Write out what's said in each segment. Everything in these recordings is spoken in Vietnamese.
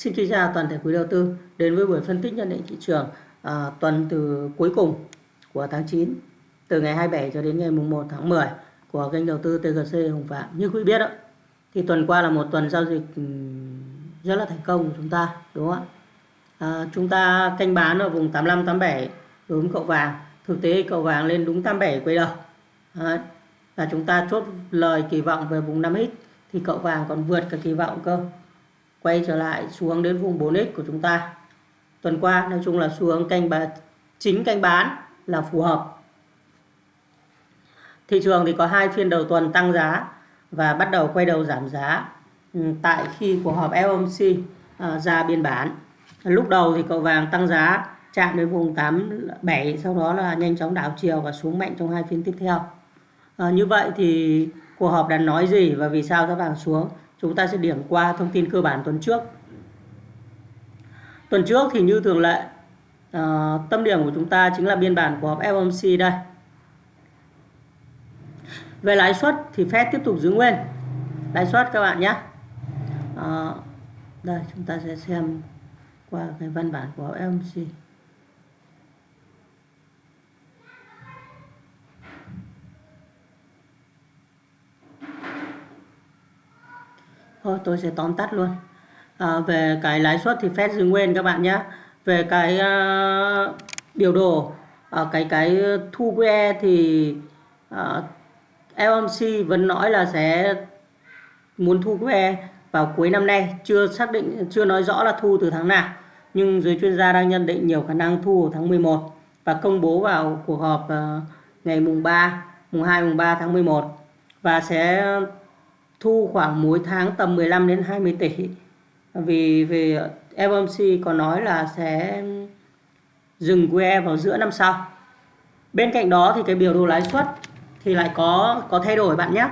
Xin kính chào toàn thể quý đầu tư đến với buổi phân tích nhận định thị trường à, tuần từ cuối cùng của tháng 9 từ ngày 27 cho đến ngày mùng 1 tháng 10 của kênh đầu tư TGC Hồng Phạm. Như quý biết đó, thì tuần qua là một tuần giao dịch ừ, rất là thành công của chúng ta đúng không ạ? À, chúng ta canh bán ở vùng 85 87 đối với cậu vàng. Thực tế cậu vàng lên đúng 87 quay đầu. À, và chúng ta chốt lời kỳ vọng về vùng 5x thì cậu vàng còn vượt cả kỳ vọng cơ quay trở lại xuống đến vùng 4x của chúng ta. Tuần qua nói chung là xuống canh bán chính canh bán là phù hợp. Thị trường thì có hai phiên đầu tuần tăng giá và bắt đầu quay đầu giảm giá ừ, tại khi cuộc họp FOMC à, ra biên bản. Lúc đầu thì cậu vàng tăng giá chạm đến vùng 87 sau đó là nhanh chóng đảo chiều và xuống mạnh trong hai phiên tiếp theo. À, như vậy thì cuộc họp đã nói gì và vì sao giá vàng xuống? Chúng ta sẽ điểm qua thông tin cơ bản tuần trước. Tuần trước thì như thường lệ uh, tâm điểm của chúng ta chính là biên bản của họp FOMC đây. Về lãi suất thì Fed tiếp tục giữ nguyên. Lãi suất các bạn nhé. Uh, đây chúng ta sẽ xem qua cái văn bản của FOMC Thôi tôi sẽ tóm tắt luôn. À, về cái lãi suất thì Fed giữ nguyên các bạn nhé. Về cái uh, biểu đồ uh, cái cái thu QE thì à, uh, FOMC vẫn nói là sẽ muốn thu QE vào cuối năm nay, chưa xác định chưa nói rõ là thu từ tháng nào. Nhưng giới chuyên gia đang nhận định nhiều khả năng thu vào tháng 11 và công bố vào cuộc họp uh, ngày mùng 3, mùng 2 mùng 3 tháng 11 và sẽ thu khoảng mỗi tháng tầm 15 đến 20 tỷ. Vì về FOMC có nói là sẽ dừng QE vào giữa năm sau. Bên cạnh đó thì cái biểu đồ lãi suất thì lại có có thay đổi bạn nhé.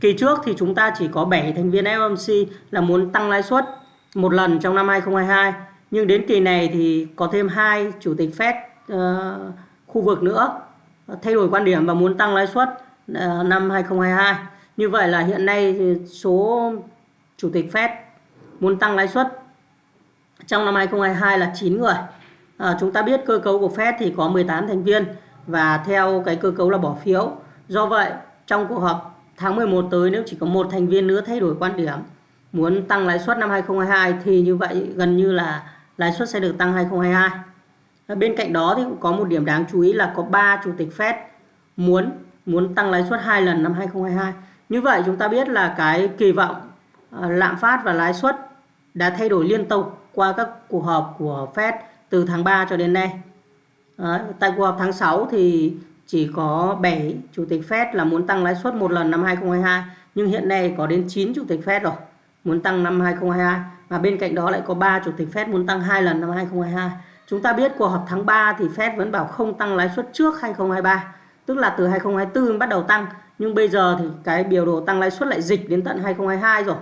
Kỳ trước thì chúng ta chỉ có 7 thành viên FOMC là muốn tăng lãi suất một lần trong năm 2022 nhưng đến kỳ này thì có thêm hai chủ tịch Fed uh, khu vực nữa thay đổi quan điểm và muốn tăng lãi suất uh, năm 2022 như vậy là hiện nay số chủ tịch Fed muốn tăng lãi suất trong năm 2022 là 9 người. À, chúng ta biết cơ cấu của Fed thì có 18 thành viên và theo cái cơ cấu là bỏ phiếu. Do vậy, trong cuộc họp tháng 11 tới nếu chỉ có một thành viên nữa thay đổi quan điểm muốn tăng lãi suất năm 2022 thì như vậy gần như là lãi suất sẽ được tăng 2022. À, bên cạnh đó thì cũng có một điểm đáng chú ý là có 3 chủ tịch Fed muốn muốn tăng lãi suất hai lần năm 2022. Như vậy chúng ta biết là cái kỳ vọng ờ, lạm phát và lãi suất đã thay đổi liên tục qua các cuộc họp của Fed từ tháng 3 cho đến nay. Đấy, tại cuộc họp tháng 6 thì chỉ có 7 chủ tịch Fed là muốn tăng lãi suất một lần năm 2022 nhưng hiện nay có đến 9 chủ tịch Fed rồi muốn tăng năm 2022 và bên cạnh đó lại có 3 chủ tịch Fed muốn tăng hai lần năm 2022. Chúng ta biết cuộc họp tháng 3 thì Fed vẫn bảo không tăng lãi suất trước 2023, tức là từ 2024 bắt đầu tăng nhưng bây giờ thì cái biểu đồ tăng lãi suất lại dịch đến tận 2022 rồi.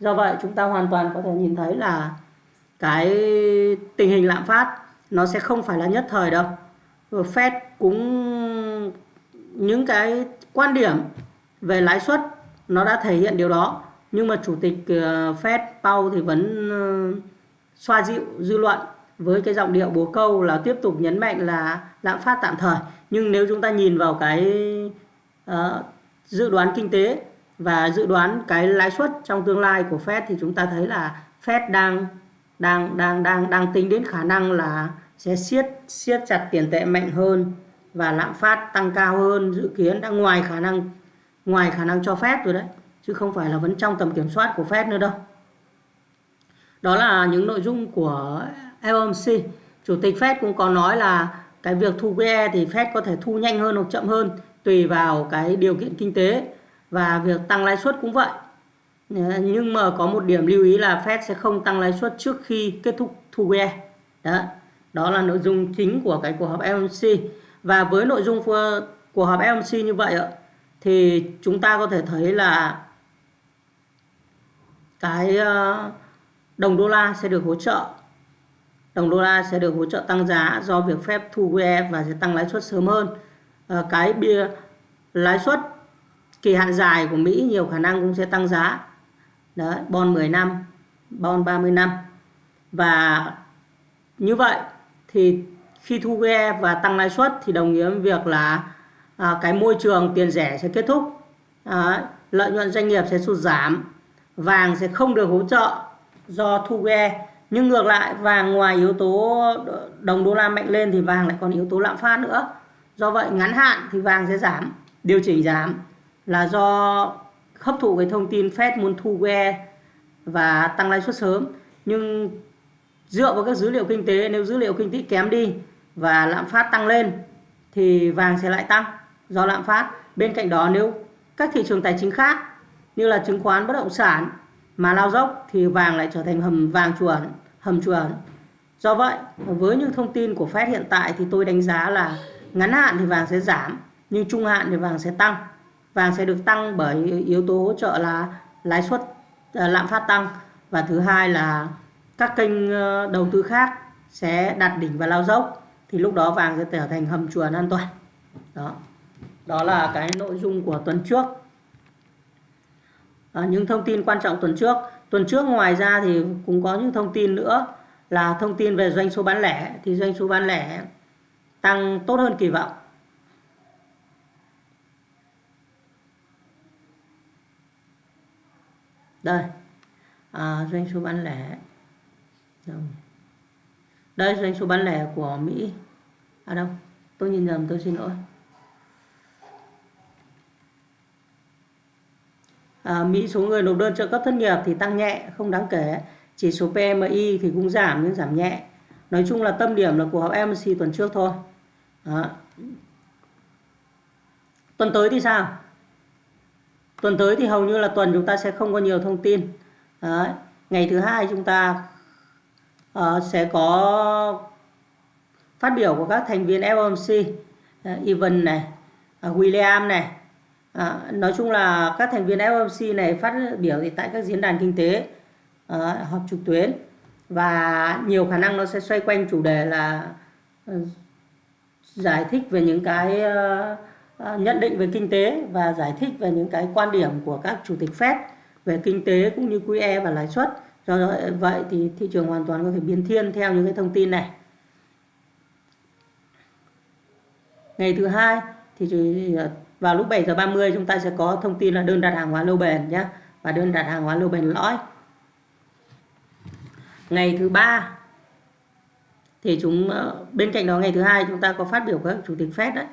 Do vậy chúng ta hoàn toàn có thể nhìn thấy là cái tình hình lạm phát nó sẽ không phải là nhất thời đâu. Fed cũng, những cái quan điểm về lãi suất nó đã thể hiện điều đó. Nhưng mà chủ tịch ờ, Fed Powell thì vẫn ờ, xoa dịu, dư luận với cái giọng điệu bố câu là tiếp tục nhấn mạnh là lạm phát tạm thời. Nhưng nếu chúng ta nhìn vào cái uh, dự đoán kinh tế và dự đoán cái lãi suất trong tương lai của Fed thì chúng ta thấy là Fed đang đang đang đang đang tính đến khả năng là sẽ siết siết chặt tiền tệ mạnh hơn và lạm phát tăng cao hơn. Dự kiến đã ngoài khả năng ngoài khả năng cho phép rồi đấy chứ không phải là vẫn trong tầm kiểm soát của Fed nữa đâu. Đó là những nội dung của FOMC chủ tịch Fed cũng có nói là cái việc thu QE thì Fed có thể thu nhanh hơn hoặc chậm hơn tùy vào cái điều kiện kinh tế và việc tăng lãi suất cũng vậy. Nhưng mà có một điểm lưu ý là Fed sẽ không tăng lãi suất trước khi kết thúc thu QE đó đó là nội dung chính của cái cuộc họp FOMC và với nội dung của họp FOMC như vậy thì chúng ta có thể thấy là cái ờ, đồng đô la sẽ được hỗ trợ. Đồng đô la sẽ được hỗ trợ tăng giá do việc phép thu QE và sẽ tăng lãi suất sớm hơn. Ờ, cái bia lãi suất kỳ hạn dài của Mỹ nhiều khả năng cũng sẽ tăng giá. Đấy bon 10 năm bon 30 năm. Và như vậy thì khi thu ghe và tăng lãi suất thì đồng nghĩa với việc là à, cái môi trường tiền rẻ sẽ kết thúc. À, lợi nhuận doanh nghiệp sẽ sụt giảm vàng sẽ không được hỗ trợ do thu ghe nhưng ngược lại vàng ngoài yếu tố đồng đô la mạnh lên thì vàng lại còn yếu tố lạm phát nữa do vậy, ngắn hạn thì vàng sẽ giảm, điều chỉnh giảm là do hấp thụ cái thông tin Fed muốn thu que và tăng lãi suất sớm. Nhưng dựa vào các dữ liệu kinh tế, nếu dữ liệu kinh tế kém đi và lạm phát tăng lên thì vàng sẽ lại tăng do lạm phát. Bên cạnh đó, nếu các thị trường tài chính khác như là chứng khoán, bất động sản mà lao dốc thì vàng lại trở thành hầm vàng chuẩn hầm chuẩn do vậy, với những thông tin của Fed hiện tại thì tôi đánh giá là ngắn hạn thì vàng sẽ giảm nhưng trung hạn thì vàng sẽ tăng. Vàng sẽ được tăng bởi yếu tố hỗ trợ là lãi suất ờ, lạm phát tăng. Và thứ hai là các kênh ờ, đầu tư khác sẽ đạt đỉnh và lao dốc thì lúc đó vàng sẽ trở thành hầm chuồn an toàn. Đó. Đó là cái nội dung của tuần trước. À, những thông tin quan trọng tuần trước. Tuần trước ngoài ra thì cũng có những thông tin nữa là thông tin về doanh số bán lẻ. Thì doanh số bán lẻ tăng tốt hơn kỳ vọng. Đây. À, doanh số bán lẻ. Đây doanh số bán lẻ của Mỹ. À đâu? Tôi nhìn nhầm tôi xin lỗi. À, Mỹ số người nộp đơn trợ cấp thất nghiệp thì tăng nhẹ không đáng kể. Chỉ số PMI thì cũng giảm nhưng giảm nhẹ. Nói chung là tâm điểm là cuộc họp MC tuần trước thôi. Đó. tuần tới thì sao tuần tới thì hầu như là tuần chúng ta sẽ không có nhiều thông tin Đấy. ngày thứ hai chúng ta uh, sẽ có phát biểu của các thành viên FOMC uh, ờ, Evan này uh, William này À, nói chung là các thành viên FOMC này phát biểu thì tại các diễn đàn kinh tế à, họp trực tuyến và nhiều khả năng nó sẽ xoay quanh chủ đề là giải thích về những cái ờ, ờ, nhận định về kinh tế và giải thích về những cái quan điểm của các chủ tịch Fed về kinh tế cũng như QE và lãi suất. Do ờ, vậy thì thị trường hoàn toàn có thể biến thiên theo những cái thông tin này. Ngày thứ hai thì vào lúc 7 giờ 30 chúng ta sẽ có thông tin là đơn đặt hàng hóa lâu bền nhé và đơn đặt hàng hóa lâu bền lõi. Ngày thứ ba thì chúng ờ, bên cạnh đó ngày thứ hai chúng ta có phát biểu các chủ tịch Fed đấy.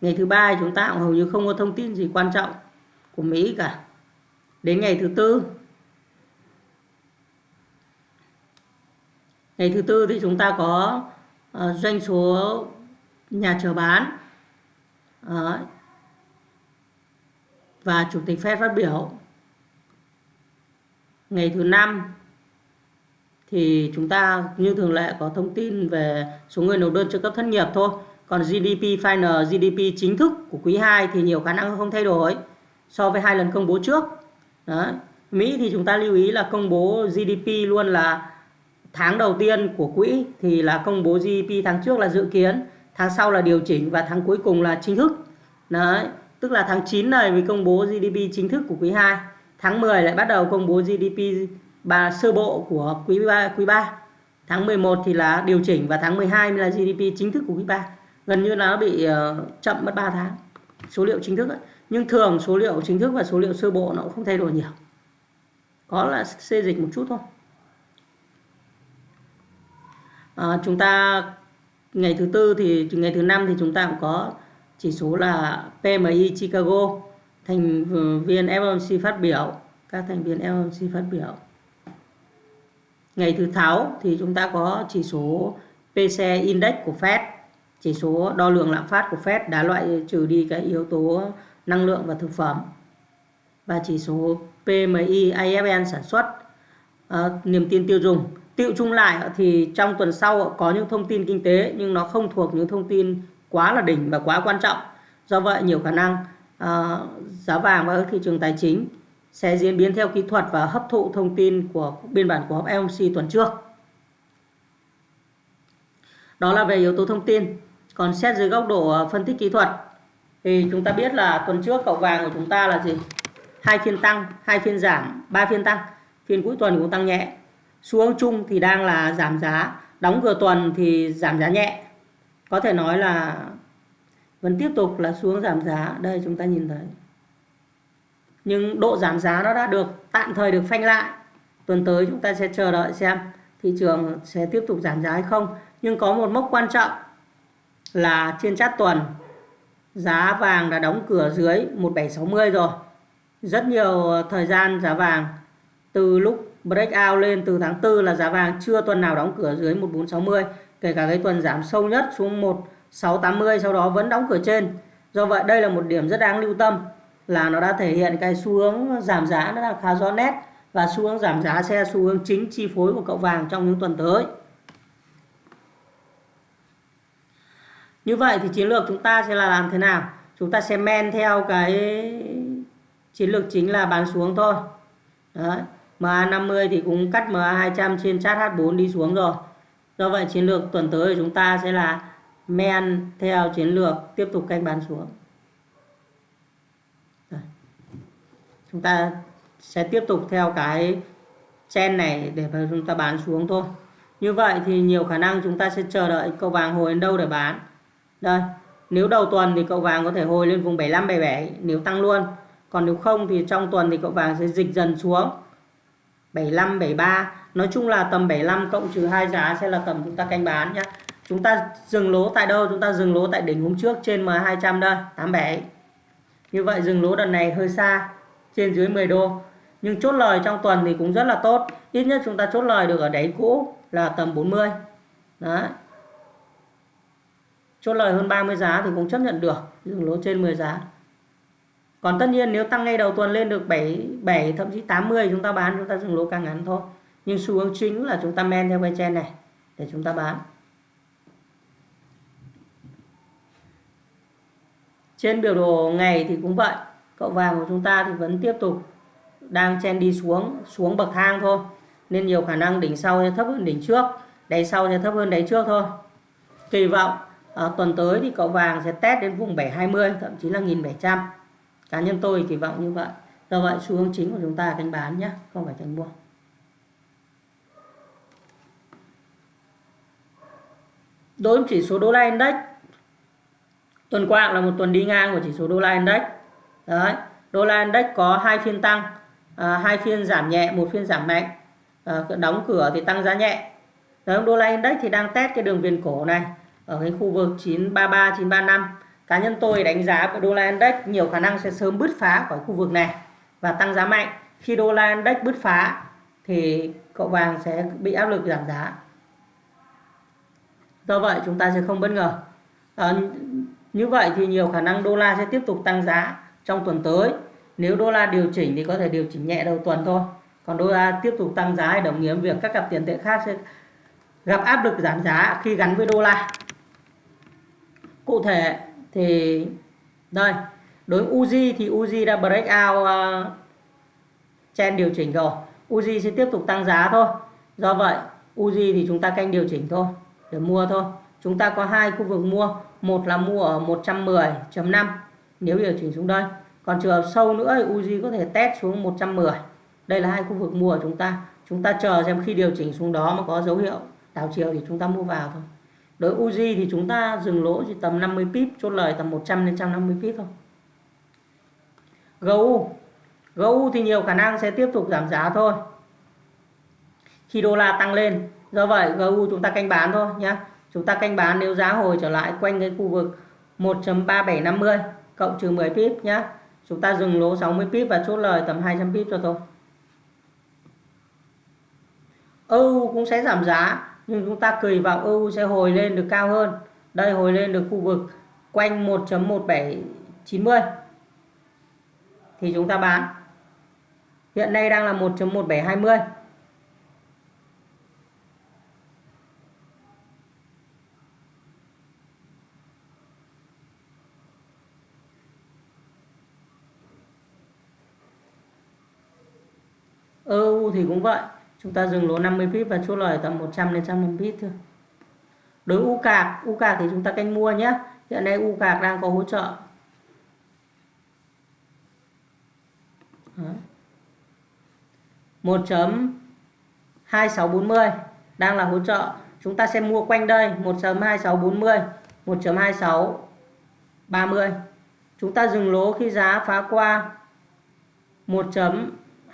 Ngày thứ ba chúng ta cũng hầu như không có thông tin gì quan trọng của Mỹ cả. Đến ngày thứ tư. Ngày thứ tư thì chúng ta có uh, doanh số nhà chờ bán. Uh, và chủ tịch Fed phát biểu. Ngày thứ năm thì chúng ta như thường lệ có thông tin về số người nộp đơn trợ cấp thất nghiệp thôi còn GDP final GDP chính thức của quý 2 thì nhiều khả năng không thay đổi so với hai lần công bố trước Đó. Mỹ thì chúng ta lưu ý là công bố GDP luôn là tháng đầu tiên của quỹ, thì là công bố GDP tháng trước là dự kiến, tháng sau là điều chỉnh và tháng cuối cùng là chính thức đấy, tức là tháng 9 này mới công bố GDP chính thức của quý 2 tháng 10 lại bắt đầu công bố GDP bà sơ bộ của quý 3 quý 3 tháng 11 thì là điều chỉnh và tháng 12 là GDP chính thức của quý 3 gần như là nó bị uh, chậm mất 3 tháng. Số liệu chính thức ấy. nhưng thường số liệu chính thức và số liệu sơ bộ nó cũng không thay đổi nhiều. Có là xê dịch một chút thôi. À, chúng ta ngày thứ tư thì ngày thứ năm thì chúng ta cũng có chỉ số là PMI Chicago thành viên FOMC phát biểu. Các thành viên FOMC phát biểu ngày thứ sáu thì chúng ta có chỉ số PC Index của Fed chỉ số đo lường lạm phát của Fed đã loại trừ đi cái yếu tố năng lượng và thực phẩm và chỉ số PMI IFN sản xuất à, niềm tin tiêu dùng Tiệu chung lại thì trong tuần sau có những thông tin kinh tế nhưng nó không thuộc những thông tin quá là đỉnh và quá quan trọng. Do vậy nhiều khả năng à, giá vàng và các thị trường tài chính sẽ diễn biến theo kỹ thuật và hấp thụ thông tin của biên bản của họp FOMC tuần trước. Đó là về yếu tố thông tin. Còn xét dưới góc độ ờ, phân tích kỹ thuật thì chúng ta biết là tuần trước cậu vàng của chúng ta là gì? Hai phiên tăng, hai phiên giảm, ba phiên tăng. Phiên cuối tuần cũng tăng nhẹ xu hướng chung thì đang là giảm giá đóng cửa tuần thì giảm giá nhẹ có thể nói là vẫn tiếp tục là xuống giảm giá đây chúng ta nhìn thấy nhưng độ giảm giá nó đã được tạm thời được phanh lại. Tuần tới chúng ta sẽ chờ đợi xem thị trường sẽ tiếp tục giảm giá hay không. Nhưng có một mốc quan trọng là trên chát tuần, giá vàng đã đóng cửa dưới 1760 rồi. Rất nhiều thời gian giá vàng, từ lúc breakout lên từ tháng 4 là giá vàng chưa tuần nào đóng cửa dưới 1460 kể cả cái tuần giảm sâu nhất xuống 1680 sau đó vẫn đóng cửa trên. Do vậy đây là một điểm rất đáng lưu tâm là nó đã thể hiện cái xu hướng giảm giá nó đang khá rõ nét và xu hướng giảm giá sẽ xu hướng chính chi phối của cậu vàng trong những tuần tới. Như vậy thì chiến lược chúng ta sẽ là làm thế nào? Chúng ta sẽ men theo cái chiến lược chính là bán xuống thôi. Đấy. MA50 thì cũng cắt MA200 trên chart H4 đi xuống rồi. Do vậy chiến lược tuần tới của chúng ta sẽ là men theo chiến lược tiếp tục canh bán xuống. Chúng ta sẽ tiếp tục theo cái chen này để mà chúng ta bán xuống thôi. Như vậy thì nhiều khả năng chúng ta sẽ chờ đợi cậu vàng hồi đến đâu để bán. Đây, nếu đầu tuần thì cậu vàng có thể hồi lên vùng 75 77 nếu tăng luôn. Còn nếu không thì trong tuần thì cậu vàng sẽ dịch dần xuống. 75 73 nói chung là tầm 75 cộng trừ hai giá sẽ là tầm chúng ta canh bán nhé chúng ta dừng lỗ tại đâu? Chúng ta dừng lỗ tại đỉnh hôm trước trên M200 đây 87 như vậy dừng lỗ đợt này hơi xa trên dưới 10 đô. Nhưng chốt lời trong tuần thì cũng rất là tốt. Ít nhất chúng ta chốt lời được ở đáy cũ là tầm 40 đấy. Chốt lời hơn 30 giá thì cũng chấp nhận được dừng lỗ trên 10 giá. Còn tất nhiên nếu tăng ngay đầu tuần lên được 7 7 thậm chí 80 chúng ta bán, chúng ta dừng lỗ càng ngắn thôi. Nhưng xu hướng chính là chúng ta men theo cái chen này để chúng ta bán. Trên biểu đồ ngày thì cũng vậy cậu vàng của chúng ta thì vẫn tiếp tục đang chen đi xuống xuống bậc thang thôi. Nên nhiều khả năng đỉnh sau sẽ thấp hơn đỉnh trước đáy sau sẽ thấp hơn đáy trước thôi. Kỳ vọng à, tuần tới thì cậu vàng sẽ test đến vùng 720 thậm chí là 1700 cá nhân tôi kỳ vọng như vậy. Do vậy xu hướng chính của chúng ta là bán nhé không phải cánh mua. Đối với chỉ số đô la index tuần qua là một tuần đi ngang của chỉ số đô la index đấy đô la index có hai phiên tăng à, hai phiên giảm nhẹ một phiên giảm mạnh. À, đóng cửa thì tăng giá nhẹ. Đấy, đô la index thì đang test cái đường viền cổ này ở cái khu vực 933 935 cá nhân tôi đánh giá đô la index nhiều khả năng sẽ sớm bứt phá khỏi khu vực này và tăng giá mạnh. Khi đô la index bứt phá thì cậu vàng sẽ bị áp lực giảm giá. Do vậy chúng ta sẽ không bất ngờ. À, như vậy thì nhiều khả năng đô la sẽ tiếp tục tăng giá trong tuần tới. Nếu đô la điều chỉnh thì có thể điều chỉnh nhẹ đầu tuần thôi. Còn đô la tiếp tục tăng giá đồng nghĩa việc các cặp tiền tệ khác sẽ gặp áp lực giảm giá khi gắn với đô la. Cụ thể thì đây đối với Uzi thì Uzi đã break out ờ, uh, chen điều chỉnh rồi. Uzi sẽ tiếp tục tăng giá thôi. Do vậy Uzi thì chúng ta canh điều chỉnh thôi để mua thôi. Chúng ta có hai khu vực mua. Một là mua ở 110.5 nếu điều chỉnh xuống đây, còn trường hợp sâu nữa thì Uzi có thể test xuống 110 đây là hai khu vực mua của chúng ta. Chúng ta chờ xem khi điều chỉnh xuống đó mà có dấu hiệu đảo chiều thì chúng ta mua vào thôi. Đối Uzi thì chúng ta dừng lỗ chỉ tầm 50 pip, chốt lời tầm 100 đến 150 pip thôi. GU GU thì nhiều khả năng sẽ tiếp tục giảm giá thôi. Khi đô la tăng lên, do vậy GU chúng ta canh bán thôi nhé chúng ta canh bán nếu giá hồi trở lại quanh cái khu vực 1.3750 cộng trừ 10 pip nhé chúng ta dừng lỗ 60 pip và chốt lời tầm 200 pip cho tôi EU cũng sẽ giảm giá, nhưng chúng ta kỳ vọng EU sẽ hồi lên được cao hơn. Đây, hồi lên được khu vực quanh 1.1790 thì chúng ta bán. Hiện nay đang là 1.1720 EU thì cũng vậy. Chúng ta dừng lỗ 50 pip và chốt lời tầm 100 đến 150 pip thôi. Đối u cạc u cạc thì chúng ta canh mua nhé. Hiện nay u cạc đang có hỗ trợ. Một chấm 2640 đang là hỗ trợ. Chúng ta sẽ mua quanh đây 1.2640 1.2630 chúng ta dừng lỗ khi giá phá qua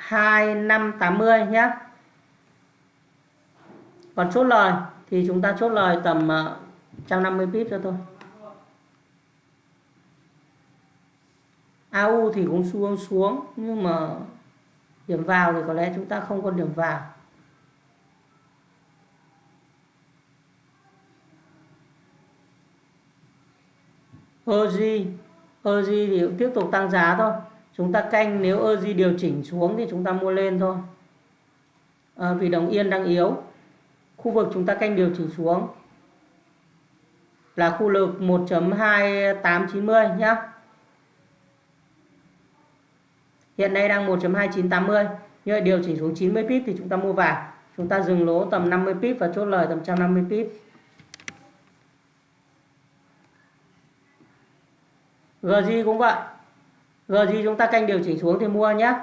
1.2580 nhé còn chốt lời thì chúng ta chốt lời tầm ờ, 150 pip cho thôi AU thì cũng xuống xuống, nhưng mà điểm vào thì có lẽ chúng ta không còn điểm vào. OG OG thì cũng tiếp tục tăng giá thôi chúng ta canh nếu Oji điều chỉnh xuống thì chúng ta mua lên thôi. À, vì đồng yên đang yếu. Khu vực chúng ta canh điều chỉnh xuống là khu vực 1.2890 nhé hiện nay đang 1.2980 như vậy điều chỉnh xuống 90 pip thì chúng ta mua vào. Chúng ta dừng lỗ tầm 50 pip và chốt lời tầm 150 pip. GJ cũng vậy. GJ chúng ta canh điều chỉnh xuống thì mua nhé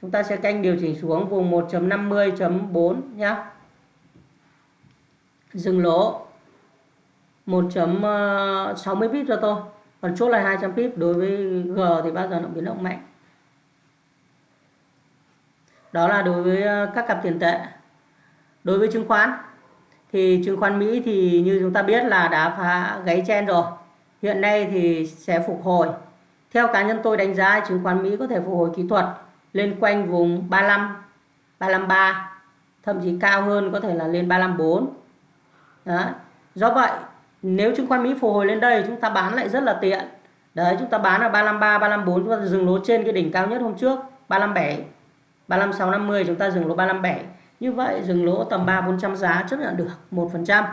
chúng ta sẽ canh điều chỉnh xuống vùng 1.50.4 nhé dừng lỗ 1.60 pip cho tôi. Còn chốt là 200 pip đối với G thì bao giờ nó biến động mạnh. Đó là đối với ờ, các cặp tiền tệ. Đối với chứng khoán thì chứng khoán Mỹ thì như chúng ta biết là đã phá gáy chen rồi. Hiện nay thì sẽ phục hồi theo cá nhân tôi đánh giá, chứng khoán Mỹ có thể phục hồi kỹ thuật lên quanh vùng 35 353 thậm chí cao hơn có thể là lên 354 đó. do vậy, nếu chứng khoán Mỹ phục hồi lên đây, chúng ta bán lại rất là tiện. Đấy, chúng ta bán ở 353 354 chúng ta dừng lỗ trên cái đỉnh cao nhất hôm trước 357 35650 chúng ta dừng lỗ 357 như vậy, dừng lỗ tầm 3 400 giá, chấp nhận được 1%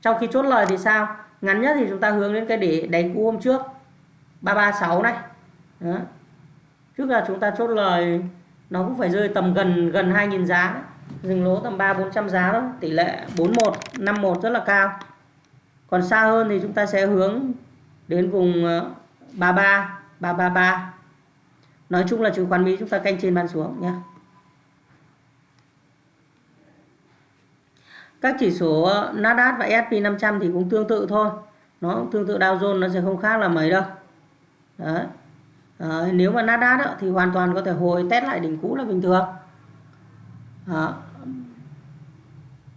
trong khi chốt lời thì sao? Ngắn nhất thì chúng ta hướng đến cái để đánh cũ hôm trước. 336 này. Đó. trước là chúng ta chốt lời, nó cũng phải rơi tầm gần gần 2.000 giá đấy. dừng lỗ tầm 3 400 giá đó tỷ lệ 41 51 rất là cao. Còn xa hơn thì chúng ta sẽ hướng đến vùng ờ, 33 333 nói chung là chứng khoán Mỹ chúng ta canh trên bàn xuống nhé. Các chỉ số ờ, Nasdaq và S&P 500 thì cũng tương tự thôi. Nó cũng tương tự Dow Jones nó sẽ không khác là mấy đâu. Đấy. Đấy, nếu mà Nasdaq đó, thì hoàn toàn có thể hồi test lại đỉnh cũ là bình thường. Đó.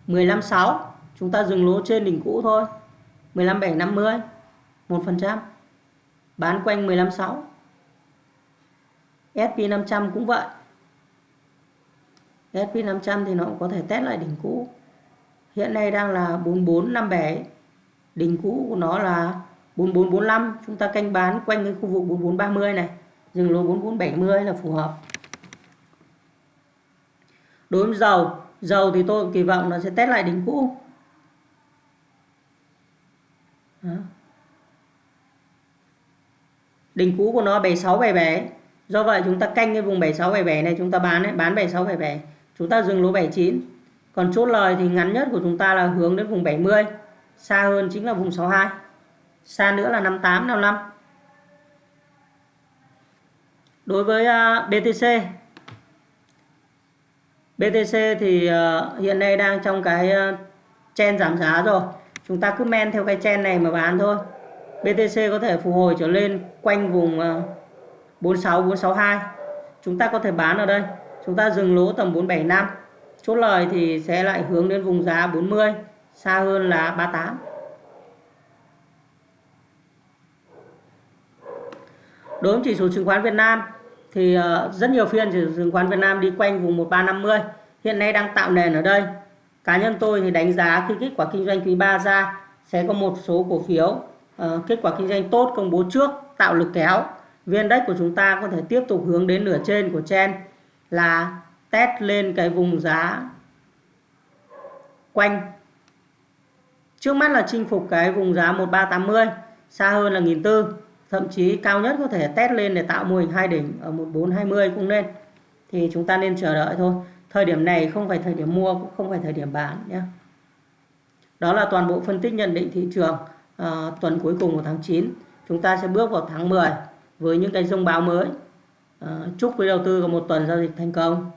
15.6 chúng ta dừng lỗ trên đỉnh cũ thôi. 15.750 1% bán quanh 15.6 SP500 cũng vậy. SP500 thì nó cũng có thể test lại đỉnh cũ. Hiện nay đang là 4457 đỉnh cũ của nó là 4445 chúng ta canh bán quanh cái khu vực 4430 này. Dừng lỗ 4470 là phù hợp. Đối với dầu dầu thì tôi kỳ vọng nó sẽ test lại đỉnh cũ. Đó. đỉnh cũ của nó 7677 do vậy chúng ta canh cái vùng 7677 này chúng ta bán ấy, bán 7677 chúng ta dừng lỗ 79 còn chốt lời thì ngắn nhất của chúng ta là hướng đến vùng 70 xa hơn chính là vùng 62 xa nữa là 58 55 đối với à, BTC BTC thì à, hiện nay đang trong cái à, chen giảm giá rồi. Chúng ta cứ men theo cái chen này mà bán thôi. BTC có thể phục hồi trở lên quanh vùng 46 462 chúng ta có thể bán ở đây. Chúng ta dừng lỗ tầm 475 chốt lời thì sẽ lại hướng đến vùng giá 40 xa hơn là 38 đối với chỉ số chứng khoán Việt Nam thì ờ, rất nhiều phiên chỉ số chứng khoán Việt Nam đi quanh vùng 1350 hiện nay đang tạo nền ở đây. Cá nhân tôi thì đánh giá khi kết quả kinh doanh quý 3 ra sẽ có một số cổ phiếu uh, kết quả kinh doanh tốt công bố trước tạo lực kéo. Viên đất của chúng ta có thể tiếp tục hướng đến nửa trên của chen là test lên cái vùng giá quanh. Trước mắt là chinh phục cái vùng giá 1380 xa hơn là 1004 thậm chí cao nhất có thể test lên để tạo mô hình hai đỉnh ở 1420 cũng nên. Thì chúng ta nên chờ đợi thôi. Thời điểm này không phải thời điểm mua cũng không phải thời điểm bán nhé. Đó là toàn bộ phân tích nhận định thị trường à, tuần cuối cùng của tháng 9 chúng ta sẽ bước vào tháng 10 với những cái thông báo mới. À, chúc quý đầu tư có một tuần giao dịch thành công.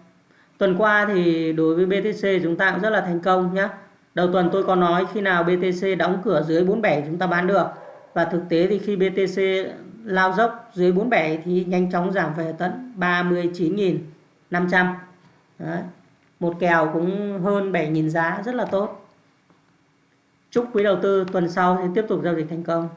Tuần qua thì đối với BTC chúng ta cũng rất là thành công nhé. Đầu tuần tôi có nói khi nào BTC đóng cửa dưới 47 chúng ta bán được và thực tế thì khi BTC lao dốc dưới 47 thì nhanh chóng giảm về tận 39.500 Đấy. một kèo cũng hơn 7.000 giá, rất là tốt chúc quý đầu tư tuần sau sẽ tiếp tục giao dịch thành công